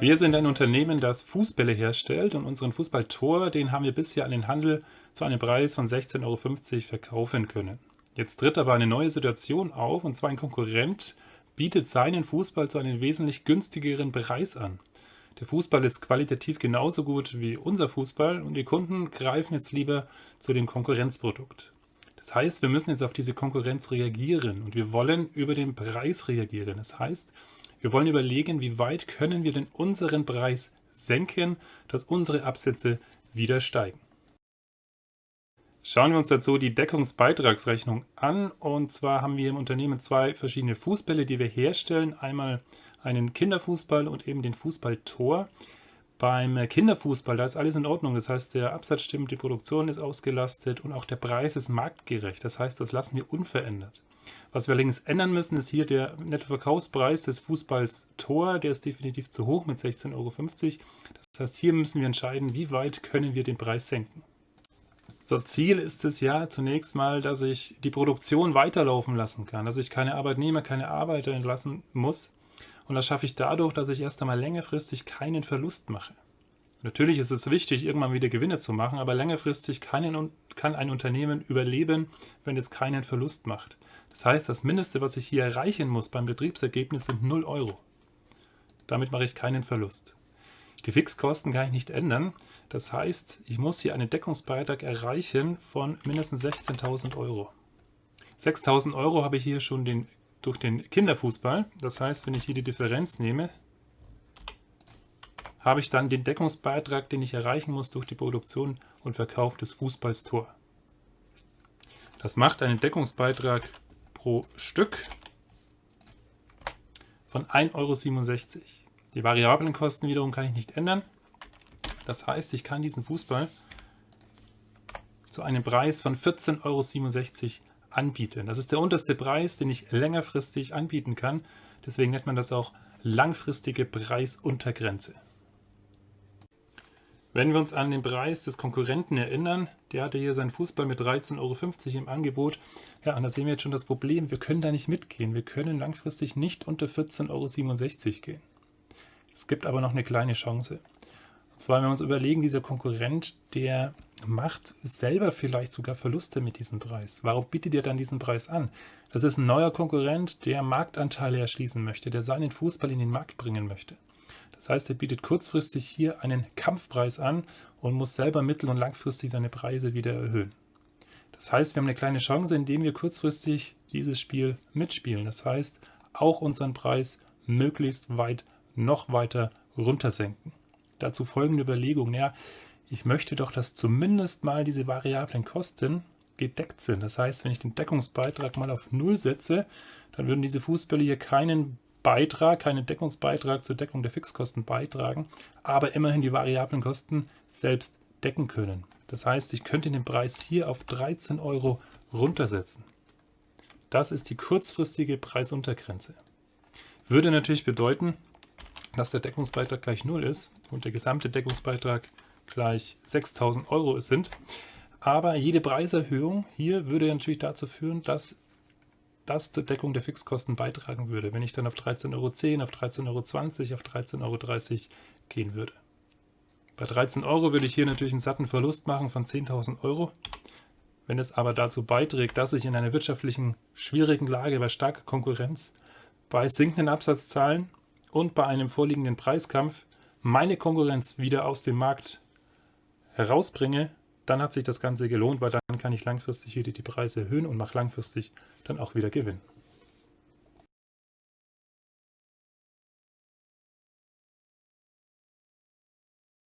Wir sind ein Unternehmen, das Fußbälle herstellt und unseren Fußballtor, den haben wir bisher an den Handel zu einem Preis von 16,50 Euro verkaufen können. Jetzt tritt aber eine neue Situation auf und zwar ein Konkurrent bietet seinen Fußball zu einem wesentlich günstigeren Preis an. Der Fußball ist qualitativ genauso gut wie unser Fußball und die Kunden greifen jetzt lieber zu dem Konkurrenzprodukt. Das heißt, wir müssen jetzt auf diese Konkurrenz reagieren und wir wollen über den Preis reagieren. Das heißt, wir wollen überlegen, wie weit können wir denn unseren Preis senken, dass unsere Absätze wieder steigen. Schauen wir uns dazu die Deckungsbeitragsrechnung an. Und zwar haben wir im Unternehmen zwei verschiedene Fußbälle, die wir herstellen. Einmal einen Kinderfußball und eben den Fußballtor. Beim Kinderfußball, da ist alles in Ordnung. Das heißt, der Absatz stimmt, die Produktion ist ausgelastet und auch der Preis ist marktgerecht. Das heißt, das lassen wir unverändert. Was wir allerdings ändern müssen, ist hier der Nettoverkaufspreis des Fußballs Tor. Der ist definitiv zu hoch mit 16,50 Euro. Das heißt, hier müssen wir entscheiden, wie weit können wir den Preis senken. So, Ziel ist es ja zunächst mal, dass ich die Produktion weiterlaufen lassen kann, dass ich keine Arbeitnehmer, keine Arbeiter entlassen muss. Und das schaffe ich dadurch, dass ich erst einmal längerfristig keinen Verlust mache. Natürlich ist es wichtig, irgendwann wieder Gewinne zu machen, aber längerfristig kann ein, kann ein Unternehmen überleben, wenn es keinen Verlust macht. Das heißt, das Mindeste, was ich hier erreichen muss beim Betriebsergebnis, sind 0 Euro. Damit mache ich keinen Verlust. Die Fixkosten kann ich nicht ändern. Das heißt, ich muss hier einen Deckungsbeitrag erreichen von mindestens 16.000 Euro. 6.000 Euro habe ich hier schon den, durch den Kinderfußball. Das heißt, wenn ich hier die Differenz nehme, habe ich dann den Deckungsbeitrag, den ich erreichen muss durch die Produktion und Verkauf des Fußballs Tor. Das macht einen Deckungsbeitrag pro Stück von 1,67 Euro. Die variablen Kosten wiederum kann ich nicht ändern. Das heißt, ich kann diesen Fußball zu einem Preis von 14,67 Euro anbieten. Das ist der unterste Preis, den ich längerfristig anbieten kann. Deswegen nennt man das auch langfristige Preisuntergrenze. Wenn wir uns an den Preis des Konkurrenten erinnern, der hatte hier seinen Fußball mit 13,50 Euro im Angebot. Ja, und da sehen wir jetzt schon das Problem, wir können da nicht mitgehen. Wir können langfristig nicht unter 14,67 Euro gehen. Es gibt aber noch eine kleine Chance. Und zwar, wenn wir uns überlegen, dieser Konkurrent, der macht selber vielleicht sogar Verluste mit diesem Preis. Warum bietet er dann diesen Preis an? Das ist ein neuer Konkurrent, der Marktanteile erschließen möchte, der seinen Fußball in den Markt bringen möchte. Das heißt, er bietet kurzfristig hier einen Kampfpreis an und muss selber mittel- und langfristig seine Preise wieder erhöhen. Das heißt, wir haben eine kleine Chance, indem wir kurzfristig dieses Spiel mitspielen. Das heißt, auch unseren Preis möglichst weit noch weiter runtersenken. Dazu folgende Überlegung. Ja, ich möchte doch, dass zumindest mal diese variablen Kosten gedeckt sind. Das heißt, wenn ich den Deckungsbeitrag mal auf Null setze, dann würden diese Fußbälle hier keinen Beitrag, keinen Deckungsbeitrag zur Deckung der Fixkosten beitragen, aber immerhin die variablen Kosten selbst decken können. Das heißt, ich könnte den Preis hier auf 13 Euro runtersetzen. Das ist die kurzfristige Preisuntergrenze. Würde natürlich bedeuten, dass der Deckungsbeitrag gleich 0 ist und der gesamte Deckungsbeitrag gleich 6000 Euro sind. Aber jede Preiserhöhung hier würde natürlich dazu führen, dass das zur Deckung der Fixkosten beitragen würde, wenn ich dann auf 13,10 Euro, auf 13,20 Euro, auf 13,30 Euro gehen würde. Bei 13 Euro würde ich hier natürlich einen satten Verlust machen von 10.000 Euro. Wenn es aber dazu beiträgt, dass ich in einer wirtschaftlichen schwierigen Lage bei starker Konkurrenz, bei sinkenden Absatzzahlen und bei einem vorliegenden Preiskampf meine Konkurrenz wieder aus dem Markt herausbringe, dann hat sich das Ganze gelohnt, weil dann kann ich langfristig wieder die Preise erhöhen und mache langfristig dann auch wieder Gewinn.